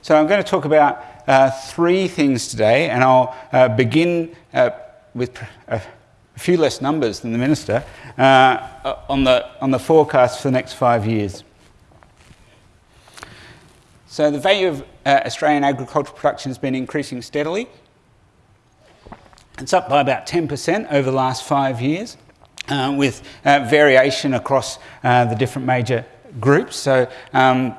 So I'm going to talk about uh, three things today, and I'll uh, begin uh, with a few less numbers than the Minister uh, on, the, on the forecast for the next five years. So the value of uh, Australian agricultural production has been increasing steadily. It's up by about 10% over the last five years, uh, with variation across the different major groups. So um,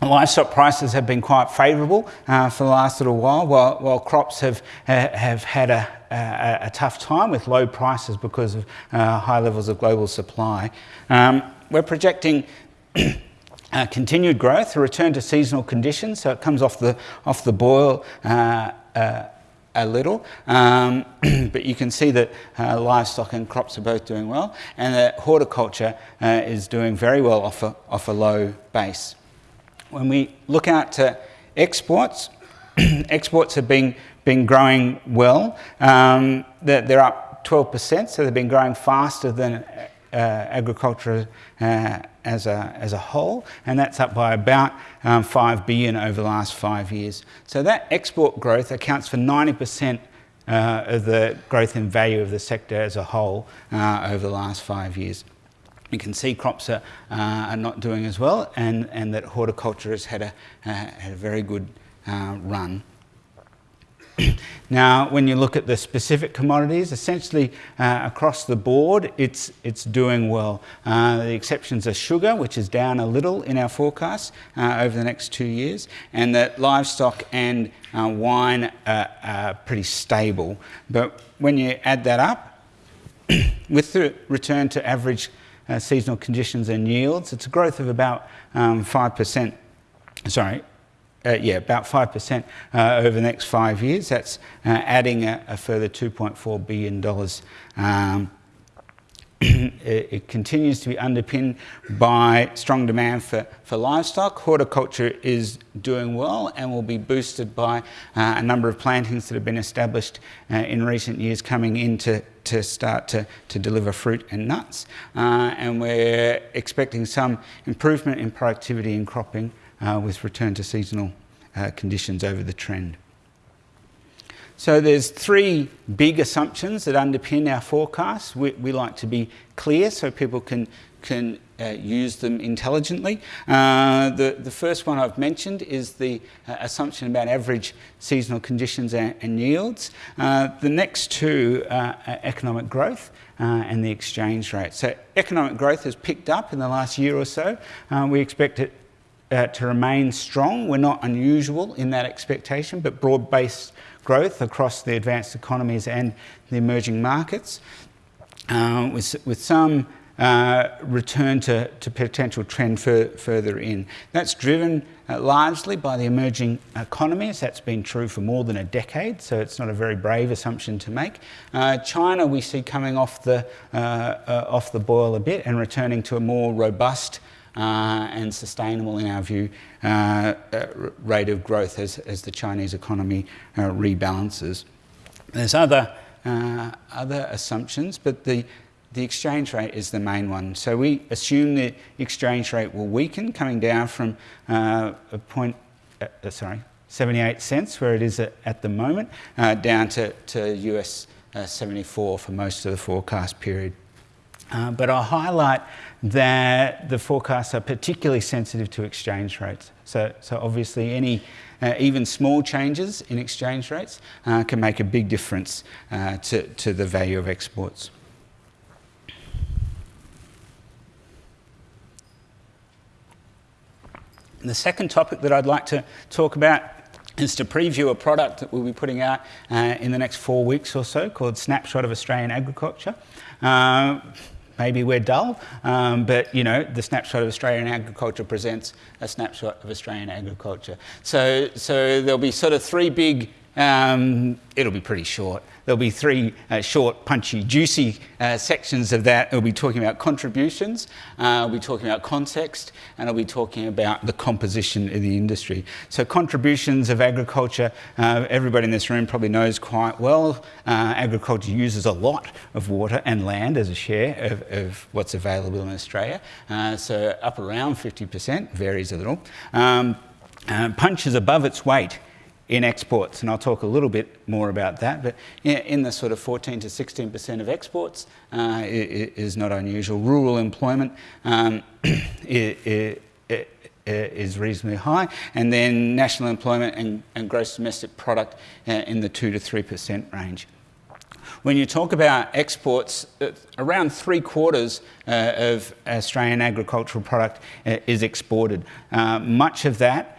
Livestock prices have been quite favourable uh, for the last little while, while, while crops have, uh, have had a, a, a, tough time with low prices because of uh, high levels of global supply. Um, we're projecting continued growth, a return to seasonal conditions, so it comes off the, off the boil uh, uh, a little, um, but you can see that uh, livestock and crops are both doing well, and that horticulture uh, is doing very well off a, off a low base. When we look out to exports, exports have been, been growing well. Um, they're, they're, up 12%, so they've been growing faster than uh, agriculture uh, as, a, as a whole, and that's up by about um, 5 billion over the last five years. So that export growth accounts for 90% uh, of the growth in value of the sector as a whole uh, over the last five years you can see crops are, uh, are not doing as well and, and that horticulture has had a, uh, had a very good uh, run. now, when you look at the specific commodities, essentially uh, across the board, it's, it's doing well. Uh, the exceptions are sugar, which is down a little in our forecast uh, over the next two years, and that livestock and wine are, are pretty stable. But when you add that up, with the return to average uh, seasonal conditions and yields. It's a growth of about um, 5%, sorry, uh, yeah, about 5% uh, over the next five years. That's uh, adding a, a, further $2.4 billion um, it continues to be underpinned by strong demand for, for livestock. Horticulture is doing well and will be boosted by uh, a number of plantings that have been established uh, in recent years coming in to, start to, to deliver fruit and nuts. Uh, and we're expecting some improvement in productivity and cropping uh, with return to seasonal uh, conditions over the trend. So there's three big assumptions that underpin our forecasts. We, like to be clear so people can, can uh, use them intelligently. Uh, the, first one I've mentioned is the uh, assumption about average seasonal conditions and, and yields. The next two are economic growth and the exchange rate. So economic growth has picked up in the last year or so. We expect it to remain strong. We're not unusual in that expectation, but broad-based growth across the advanced economies and the emerging markets, uh, with, with some uh, return to, to potential trend further in. That's driven uh, largely by the emerging economies. That's been true for more than a decade, so it's not a very brave assumption to make. Uh, China we see coming off the, uh, uh, off the boil a bit and returning to a more robust and sustainable, in our view, uh, uh, rate of growth as, as the Chinese economy rebalances. There's other, other assumptions, but the, the exchange rate is the main one. So we assume the exchange rate will weaken, coming down from uh, a point, uh, sorry, 78 cents, where it is at, at the moment, uh, down to, to US 74 for most of the forecast period. Uh, but I'll highlight that the forecasts are particularly sensitive to exchange rates. So, so obviously any uh, even small changes in exchange rates uh, can make a big difference uh, to, to the value of exports. The second topic that I'd like to talk about is to preview a product that we'll be putting out uh, in the next four weeks or so called Snapshot of Australian Agriculture. Maybe we're dull, um, but you know, the snapshot of Australian agriculture presents a snapshot of Australian agriculture. So, so there'll be sort of three big, um, it'll be pretty short, There'll be three uh, short, punchy, juicy uh, sections of that. We'll be talking about contributions, uh, we'll be talking about context, and I'll be talking about the composition of the industry. So contributions of agriculture, uh, everybody in this room probably knows quite well. Uh, agriculture uses a lot of water and land as a share of, of what's available in Australia. Uh, so up around 50%, varies a little. Um, punches above its weight in exports, and I'll talk a little bit more about that. But in the sort of 14 to 16% of exports uh, is not unusual. Rural employment um, is reasonably high, and then national employment and, and gross domestic product uh, in the 2 to 3% range. When you talk about exports, uh, around three quarters uh, of Australian agricultural product uh, is exported. Uh, much of that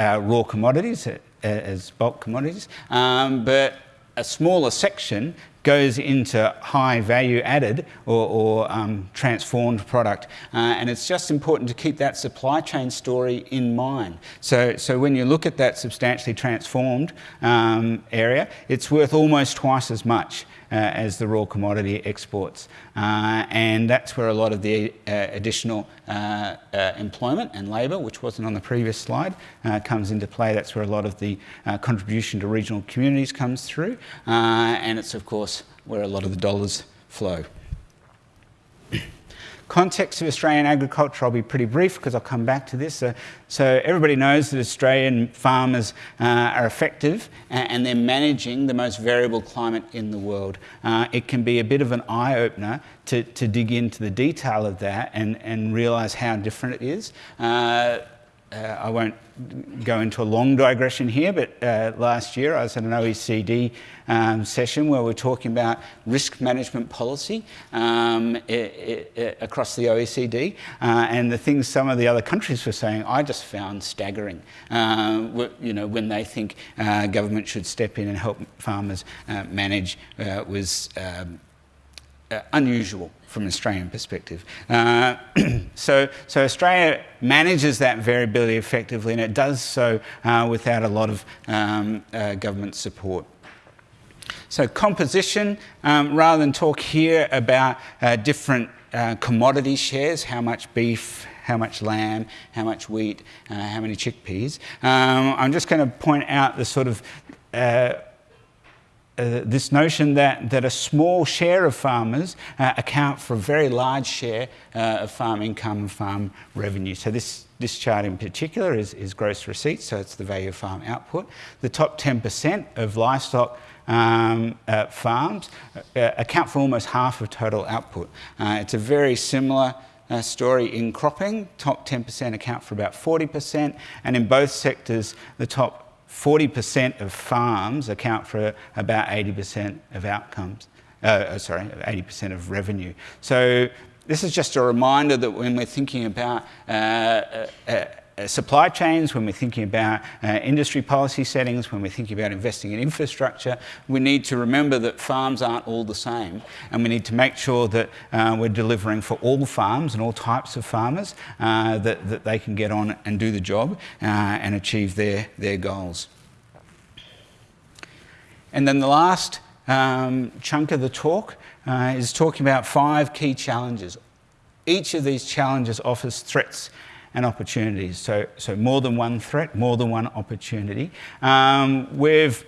uh, raw commodities, as bulk commodities, um, but a smaller section goes into high value added or, or um, transformed product. Uh, and it's just important to keep that supply chain story in mind. So, so when you look at that substantially transformed um, area, it's worth almost twice as much uh, as the raw commodity exports. Uh, and that's where a lot of the uh, additional uh, uh, employment and labour, which wasn't on the previous slide, uh, comes into play. That's where a lot of the contribution to regional communities comes through. and it's, of course, where a lot of the dollars flow. Context of Australian agriculture, I'll be pretty brief because I'll come back to this. Uh, so everybody knows that Australian farmers uh, are effective and they're managing the most variable climate in the world. Uh, it can be a bit of an eye-opener to, to dig into the detail of that and, and realise how different it is. Uh, I won't go into a long digression here, but uh, last year I was at an OECD um, session where we are talking about risk management policy um, it, it, across the OECD, uh, and the things some of the other countries were saying, I just found staggering. Uh, you know, when they think uh, government should step in and help farmers uh, manage was um, unusual from an Australian perspective. Uh, so, so Australia manages that variability effectively and it does so uh, without a lot of um, uh, government support. So composition, um, rather than talk here about uh, different uh, commodity shares, how much beef, how much lamb, how much wheat, uh, how many chickpeas, um, I'm just going to point out the sort of uh, this notion that, that a small share of farmers uh, account for a very large share uh, of farm income and farm revenue. So this, this chart in particular is, is gross receipts, so it's the value of farm output. The top 10% of livestock um, uh, farms uh, account for almost half of total output. it's a very similar uh, story in cropping. Top 10% account for about 40%, and in both sectors, the top 40% of farms account for about 80% of outcomes, uh, uh sorry, 80% of revenue. So this is just a reminder that when we're thinking about uh, uh, supply chains, when we're thinking about uh, industry policy settings, when we're thinking about investing in infrastructure, we need to remember that farms aren't all the same and we need to make sure that uh, we're delivering for all farms and all types of farmers uh, that, that they can get on and do the job uh, and achieve their, their goals. And then the last um, chunk of the talk uh, is talking about five key challenges. Each of these challenges offers threats and opportunities. So, so more than one threat, more than one opportunity. Um, we've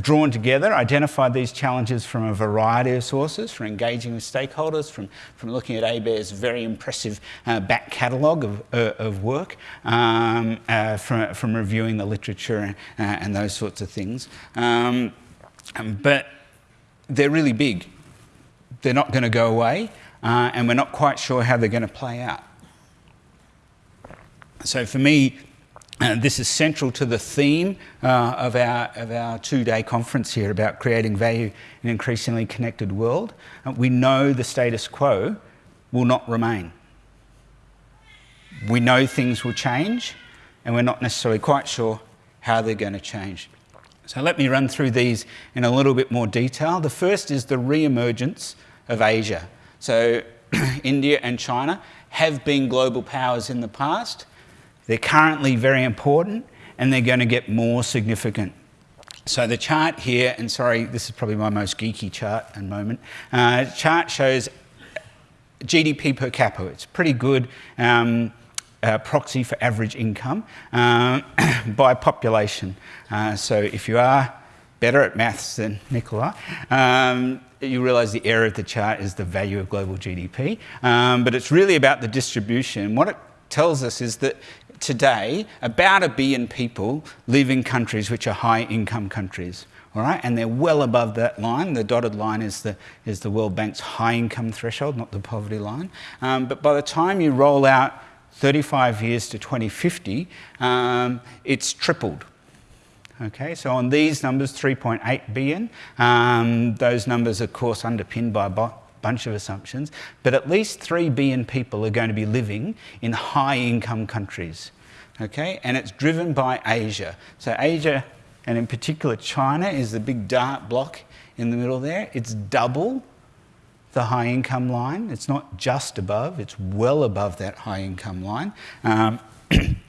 drawn together, identified these challenges from a variety of sources, from engaging with stakeholders, from, from looking at ABARES very impressive uh, back catalogue of, uh, of work, um, uh, from, from reviewing the literature and, uh, and those sorts of things. Um, but they're really big. They're not going to go away, uh, and we're not quite sure how they're going to play out. So for me, uh, this is central to the theme uh, of our, of our two-day conference here about creating value in an increasingly connected world. Uh, we know the status quo will not remain. We know things will change and we're not necessarily quite sure how they're going to change. So let me run through these in a little bit more detail. The first is the re-emergence of Asia. So India and China have been global powers in the past they're currently very important and they're going to get more significant. So the chart here, and sorry, this is probably my most geeky chart and moment, uh, chart shows GDP per capita. It's pretty good um, uh, proxy for average income uh, by population. Uh, so if you are better at maths than Nicola, um, you realise the error of the chart is the value of global GDP. Um, but it's really about the distribution. What it tells us is that today about a billion people live in countries which are high income countries. All right, and they're well above that line. The dotted line is the, is the World Bank's high income threshold, not the poverty line. Um, but by the time you roll out 35 years to 2050, um, it's tripled. Okay, so on these numbers, 3.8 billion, um, those numbers, of course, underpinned by bunch of assumptions, but at least 3 billion people are going to be living in high income countries. Okay, and it's driven by Asia. So Asia, and in particular China, is the big dark block in the middle there. It's double the high income line. It's not just above, it's well above that high income line. Um,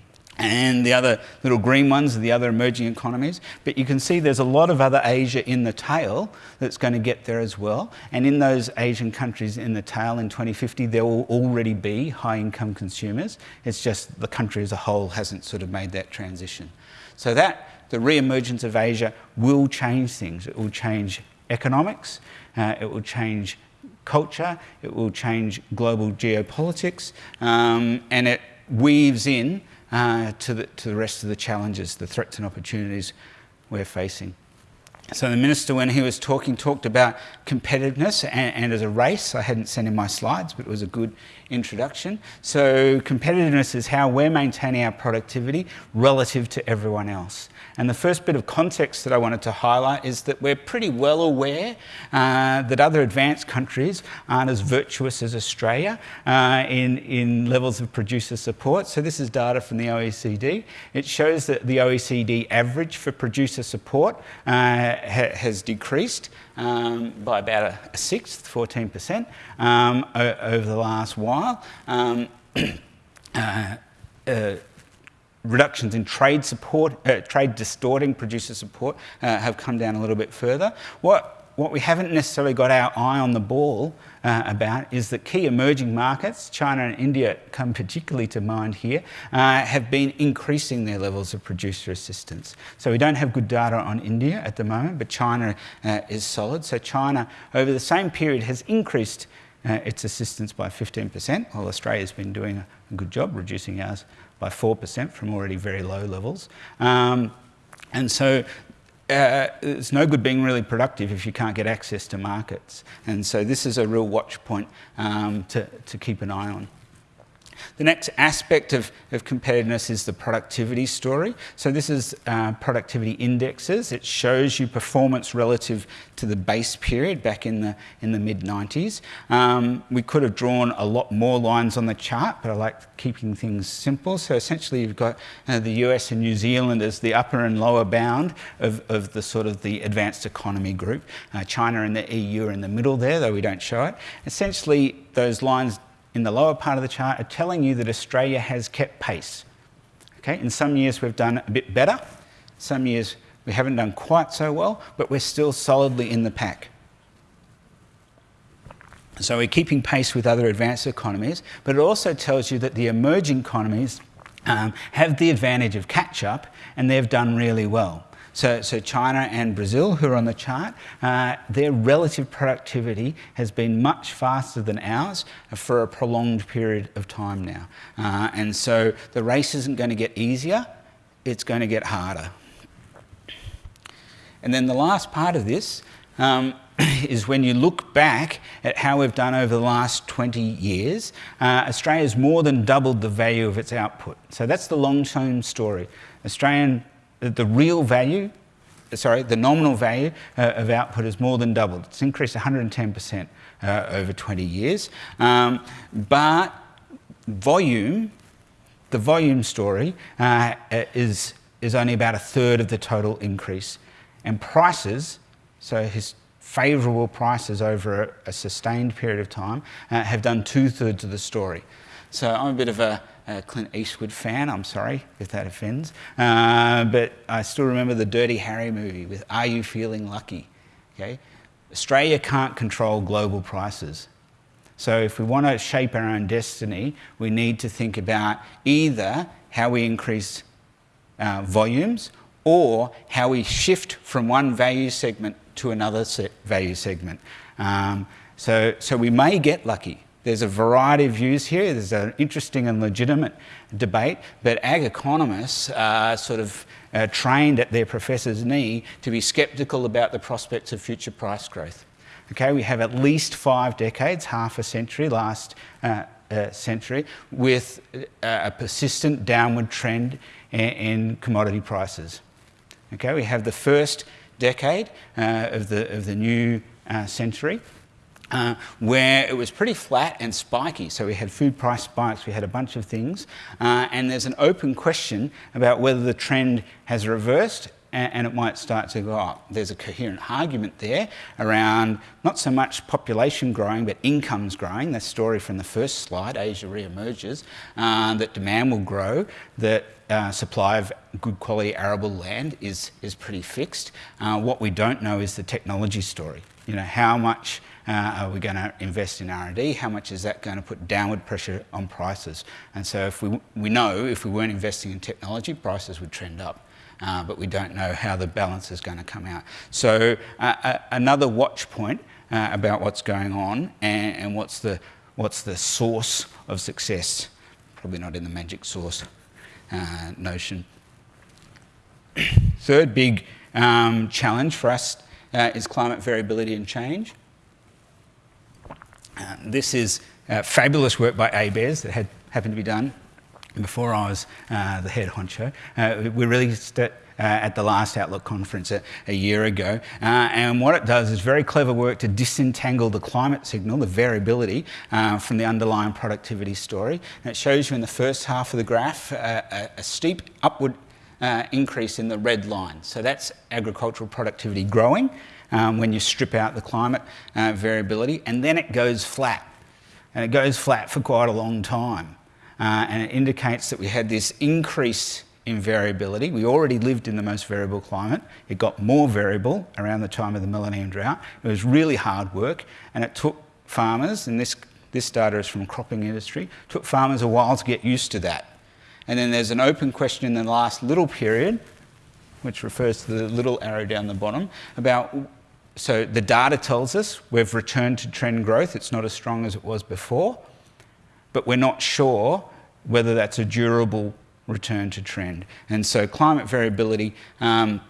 and the other little green ones are the other emerging economies. But you can see there's a lot of other Asia in the tail that's going to get there as well. And in those Asian countries in the tail in 2050, there will already be high income consumers. It's just the country as a whole hasn't sort of made that transition. So that, the re-emergence of Asia will change things. It will change economics, uh, it will change culture, it will change global geopolitics, um, and it weaves in uh, to, the, to the rest of the challenges, the threats and opportunities we're facing. So the minister, when he was talking, talked about competitiveness and, and, as a race. I hadn't sent in my slides, but it was a good introduction. So competitiveness is how we're maintaining our productivity relative to everyone else. And the first bit of context that I wanted to highlight is that we're pretty well aware uh, that other advanced countries aren't as virtuous as Australia uh, in, in levels of producer support. So this is data from the OECD. It shows that the OECD average for producer support uh, ha has decreased um, by about a, sixth, 14%, um, over the last while. Um, uh, uh, reductions in trade support, uh, trade distorting producer support uh, have come down a little bit further. What, what we haven't necessarily got our eye on the ball uh, about is that key emerging markets, China and India come particularly to mind here, uh, have been increasing their levels of producer assistance. So we don't have good data on India at the moment, but China uh, is solid. So China, over the same period, has increased uh, its assistance by 15%, while Australia's been doing a, good job reducing ours by 4% from already very low levels. Um, and so uh, it's no good being really productive if you can't get access to markets. And so this is a real watch point um, to, to keep an eye on. The next aspect of, of competitiveness is the productivity story. So this is uh, productivity indexes. It shows you performance relative to the base period back in the, in the mid-90s. Um, we could have drawn a lot more lines on the chart, but I like keeping things simple. So essentially you've got uh, the US and New Zealand as the upper and lower bound of, of the sort of the advanced economy group. Uh, China and the EU are in the middle there, though we don't show it. Essentially, those lines in the lower part of the chart are telling you that Australia has kept pace. Okay, in some years we've done a bit better, some years we haven't done quite so well, but we're still solidly in the pack. So we're keeping pace with other advanced economies, but it also tells you that the emerging economies um, have the advantage of catch up and they've done really well. So, so China and Brazil, who are on the chart, uh, their relative productivity has been much faster than ours for a prolonged period of time now. Uh, and so the race isn't going to get easier, it's going to get harder. And then the last part of this um, is when you look back at how we've done over the last 20 years, uh, Australia's more than doubled the value of its output. So that's the long-term story. Australian the real value, sorry, the nominal value uh, of output has more than doubled. It's increased 110% uh, over 20 years. Um, but volume, the volume story uh, is, is only about a third of the total increase. And prices, so his favourable prices over a, a, sustained period of time, uh, have done two thirds of the story. So I'm a bit of a, a Clint Eastwood fan, I'm sorry if that offends. Uh, but I still remember the Dirty Harry movie with Are You Feeling Lucky? Okay? Australia can't control global prices. So if we want to shape our own destiny, we need to think about either how we increase uh, volumes or how we shift from one value segment to another value segment. Um, so, so we may get lucky there's a variety of views here. There's an interesting and legitimate debate, but ag economists are sort of uh, trained at their professor's knee to be sceptical about the prospects of future price growth. Okay, we have at least five decades, half a century, last uh, uh, century, with uh, a persistent downward trend in, in, commodity prices. Okay, we have the first decade uh, of, the, of the new uh, century, uh, where it was pretty flat and spiky. So we had food price spikes, we had a bunch of things, uh, and there's an open question about whether the trend has reversed and, it might start to go up. There's a coherent argument there around not so much population growing, but incomes growing. The story from the first slide, Asia re-emerges, uh, that demand will grow, that uh, supply of good quality arable land is, is pretty fixed. Uh, what we don't know is the technology story. You know, how much are we going to invest in R&D? How much is that going to put downward pressure on prices? And so if we, we know if we weren't investing in technology, prices would trend up. Uh, but we don't know how the balance is going to come out. So uh, uh, another watch point uh, about what's going on and, and, what's, the, what's the source of success. Probably not in the magic source uh, notion. Third big um, challenge for us uh, is climate variability and change. Uh, this is uh, fabulous work by ABARES that had happened to be done before I was uh, the head honcho. Uh, we released it uh, at the last Outlook conference a, a year ago. Uh, and what it does is very clever work to disentangle the climate signal, the variability, uh, from the underlying productivity story. And it shows you in the first half of the graph a, a steep upward increase in the red line. So that's agricultural productivity growing um, when you strip out the climate uh, variability, and then it goes flat. And it goes flat for quite a long time. Uh, and it indicates that we had this increase in variability. We already lived in the most variable climate. It got more variable around the time of the millennium drought. It was really hard work, and it took farmers, and this, this data is from cropping industry, took farmers a while to get used to that. And then there's an open question in the last little period, which refers to the little arrow down the bottom, about so the data tells us we've returned to trend growth. It's not as strong as it was before, but we're not sure whether that's a durable return to trend. And so climate variability um,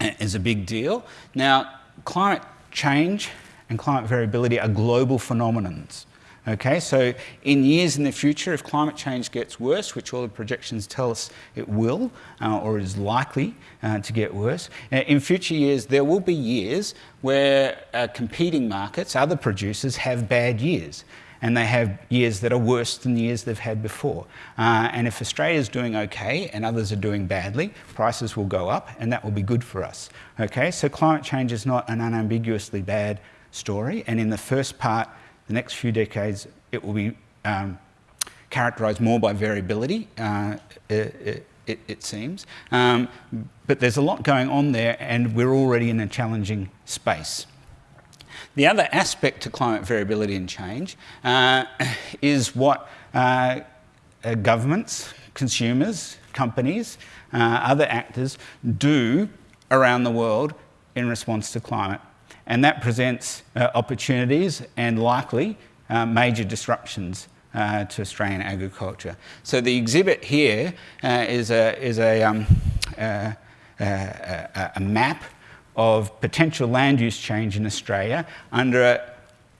is a big deal. Now, climate change and climate variability are global phenomenons. Okay, so in years in the future, if climate change gets worse, which all the projections tell us it will, uh, or is likely uh, to get worse, uh, in future years there will be years where uh, competing markets, other producers, have bad years. And they have years that are worse than the years they've had before. Uh, and if Australia's doing okay and others are doing badly, prices will go up and that will be good for us. Okay, so climate change is not an unambiguously bad story. And in the first part, the next few decades, it will be um, characterised more by variability, uh, it, it, it, seems. Um, but there's a lot going on there, and we're already in a challenging space. The other aspect to climate variability and change uh, is what uh, uh governments, consumers, companies, uh, other actors do around the world in response to climate and that presents uh, opportunities and likely uh, major disruptions uh, to Australian agriculture. So the exhibit here uh, is a, is a, um, uh, a, a, map of potential land use change in Australia under a,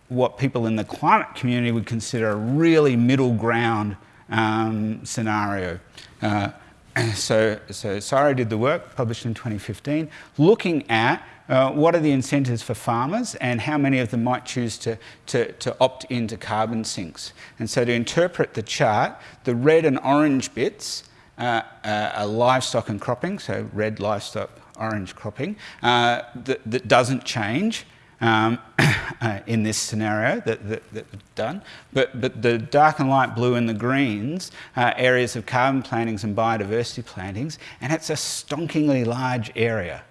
what people in the climate community would consider a really middle ground um, scenario. Uh, so, so CSIRO did the work, published in 2015, looking at uh, what are the incentives for farmers and how many of them might choose to, to, to opt into carbon sinks. And so to interpret the chart, the red and orange bits uh, uh, are livestock and cropping, so red livestock, orange cropping, uh, that, that doesn't change. Um, in this scenario that, that, that done. But, but the dark and light blue and the greens are areas of carbon plantings and biodiversity plantings, and it's a stonkingly large area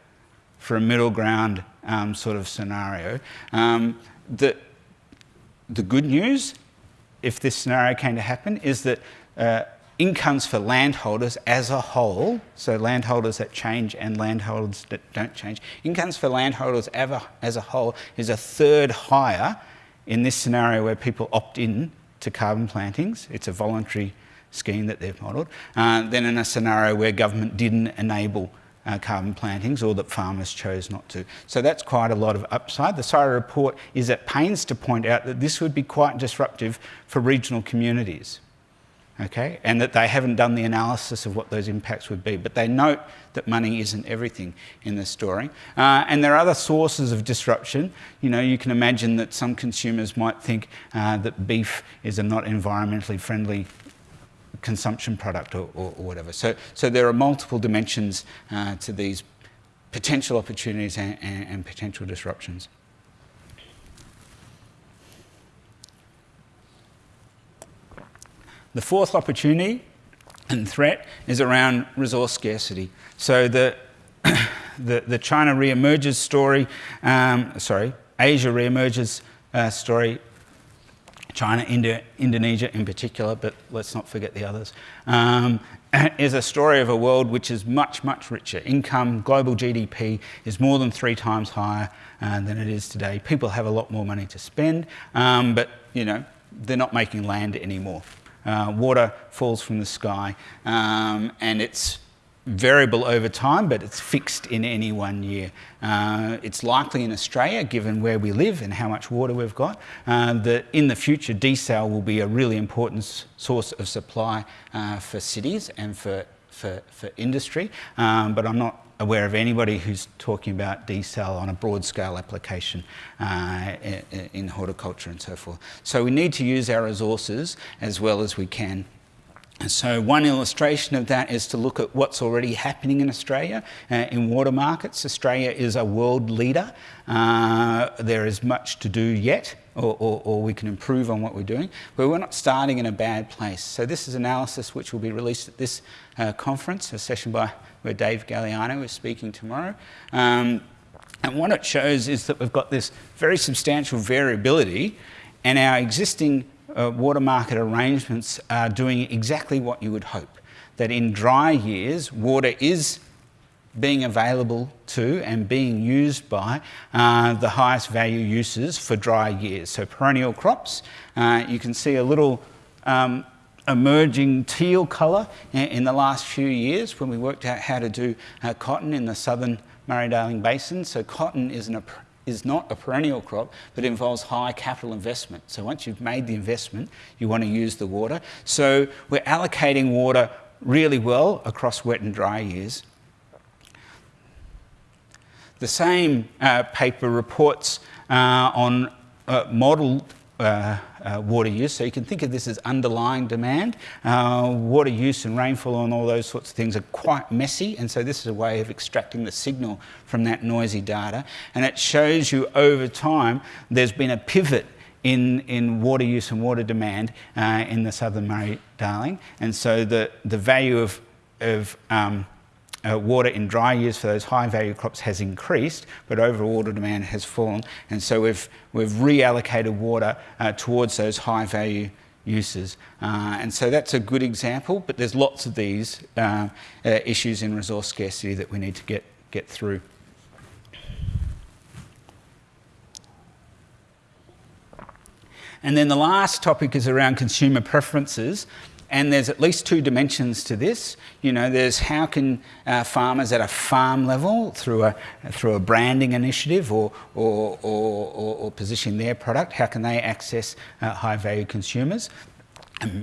for a middle ground um, sort of scenario. Um, the, the good news, if this scenario came to happen, is that uh, incomes for landholders as a whole, so landholders that change and landholders that don't change, incomes for landholders ever, as a whole is a third higher in this scenario where people opt in to carbon plantings. It's a voluntary scheme that they've modelled. Uh, then in a scenario where government didn't enable uh, carbon plantings or that farmers chose not to. So that's quite a lot of upside. The CSIRO report is at pains to point out that this would be quite disruptive for regional communities. Okay, and that they haven't done the analysis of what those impacts would be. But they note that money isn't everything in this story. Uh, and there are other sources of disruption. You know, you can imagine that some consumers might think uh, that beef is a not environmentally friendly consumption product or, or, or whatever. So, so there are multiple dimensions uh, to these potential opportunities and, and, and potential disruptions. The fourth opportunity and threat is around resource scarcity. So the, the, the China re-emerges story, um, sorry, Asia re-emerges uh, story China, India, Indonesia in particular, but let's not forget the others, um, is a story of a world which is much, much richer. Income, global GDP is more than three times higher uh, than it is today. People have a lot more money to spend, um, but you know, they're not making land anymore. Uh, water falls from the sky um, and it's variable over time, but it's fixed in any one year. Uh, it's likely in Australia, given where we live and how much water we've got, uh, that in the future desal will be a really important source of supply uh, for cities and for, for, for industry, um, but I'm not aware of anybody who's talking about desal on a broad scale application uh, in horticulture and so forth. So we need to use our resources as well as we can so one illustration of that is to look at what's already happening in Australia uh, in water markets. Australia is a world leader. Uh, there is much to do yet, or, or, or, we can improve on what we're doing, but we're not starting in a bad place. So this is analysis which will be released at this uh, conference, a session by where Dave Galeano is speaking tomorrow. Um, and what it shows is that we've got this very substantial variability and our existing uh, water market arrangements are doing exactly what you would hope. That in dry years, water is being available to and being used by uh, the highest value uses for dry years. So perennial crops, uh, you can see a little um, emerging teal colour in the last few years when we worked out how to do uh, cotton in the southern Murray-Darling Basin. So cotton is an is not a perennial crop, but involves high capital investment. So once you've made the investment, you want to use the water. So we're allocating water really well across wet and dry years. The same uh, paper reports uh, on uh, modelled uh, uh, water use. So you can think of this as underlying demand. Uh, water use and rainfall and all those sorts of things are quite messy, and so this is a way of extracting the signal from that noisy data. And it shows you over time there's been a pivot in, in water use and water demand uh, in the southern Murray-Darling. And so the, the value of, of um, uh, water in dry years for those high value crops has increased, but overall water demand has fallen. And so we've, we've reallocated water uh, towards those high value uses. Uh, and so that's a good example, but there's lots of these uh, uh, issues in resource scarcity that we need to get, get through. And then the last topic is around consumer preferences. And there's at least two dimensions to this. You know, there's how can uh, farmers at a farm level, through a, through a branding initiative or, or, or, or positioning their product, how can they access uh, high value consumers?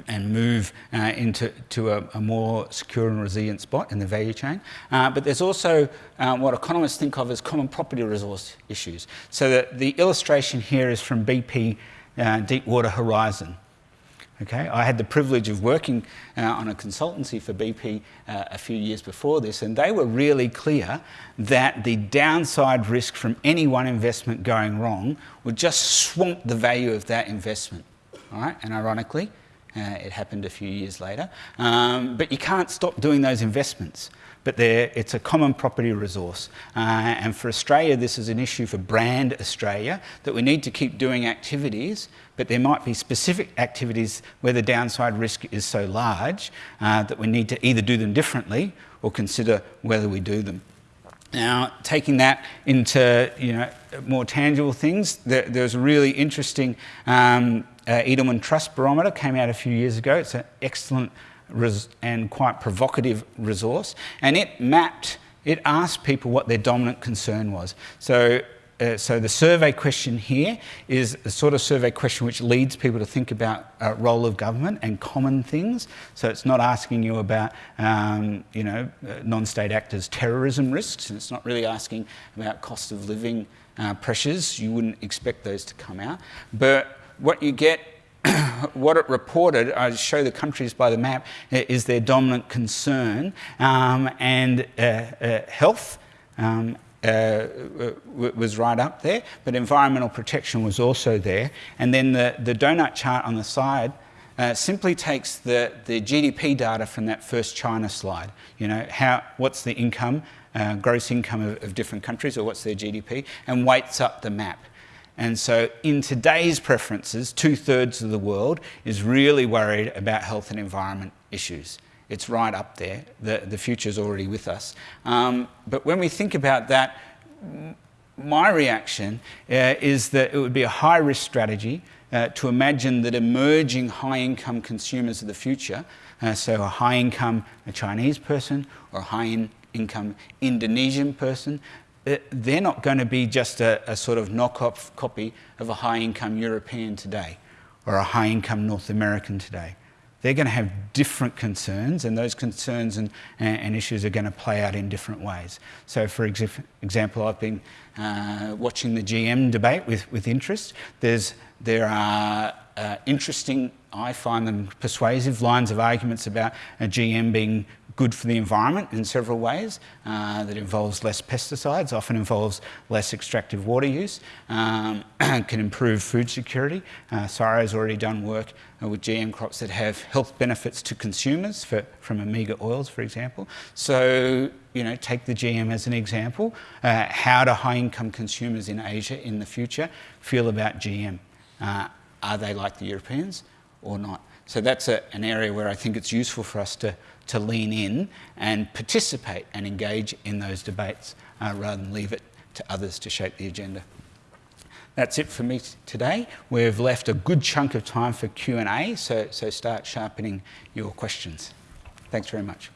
And, move uh, into to a, a, more secure and resilient spot in the value chain. Uh, but there's also uh, what economists think of as common property resource issues. So the, the illustration here is from BP uh, Deepwater Horizon. Okay, I had the privilege of working uh, on a consultancy for BP uh, a few years before this, and they were really clear that the downside risk from any one investment going wrong would just swamp the value of that investment. All right, and ironically, uh, it happened a few years later. Um, but you can't stop doing those investments but it's a common property resource. Uh, and for Australia, this is an issue for brand Australia, that we need to keep doing activities, but there might be specific activities where the downside risk is so large uh, that we need to either do them differently or consider whether we do them. Now, taking that into you know more tangible things, there, there's a really interesting um, uh, Edelman Trust Barometer came out a few years ago. It's an excellent and quite provocative resource, and it mapped, it asked people what their dominant concern was. So uh, so the survey question here is the sort of survey question which leads people to think about uh, role of government and common things. So it's not asking you about, um, you know, uh, non-state actors' terrorism risks. And it's not really asking about cost of living uh, pressures. You wouldn't expect those to come out. But what you get what it reported, I show the countries by the map, is their dominant concern um, and uh, uh, health um, uh, was right up there, but environmental protection was also there. And then the, the donut chart on the side uh, simply takes the, the GDP data from that first China slide. You know, how, what's the income, uh, gross income of, of different countries, or what's their GDP, and weights up the map. And so in today's preferences, two thirds of the world is really worried about health and environment issues. It's right up there. The, the future's already with us. Um, but when we think about that, my reaction uh, is that it would be a high risk strategy uh, to imagine that emerging high income consumers of the future, uh, so a high income Chinese person or a high-income Indonesian person, they're not going to be just a, a sort of knockoff copy of a high income European today or a high income North American today they're going to have different concerns, and those concerns and, and issues are going to play out in different ways. So, for example, I've been uh, watching the GM debate with, with interest. There's, there are uh, interesting, I find them persuasive, lines of arguments about a GM being good for the environment in several ways. Uh, that involves less pesticides, often involves less extractive water use, um, can improve food security. Uh, has already done work uh, with GM crops that have health benefits to consumers for, from omega oils, for example. So, you know, take the GM as an example. Uh, how do high-income consumers in Asia in the future feel about GM? Uh, are they like the Europeans or not? So that's a, an area where I think it's useful for us to, to lean in and participate and engage in those debates uh, rather than leave it to others to shape the agenda. That's it for me today. We've left a good chunk of time for Q&A, so, so start sharpening your questions. Thanks very much.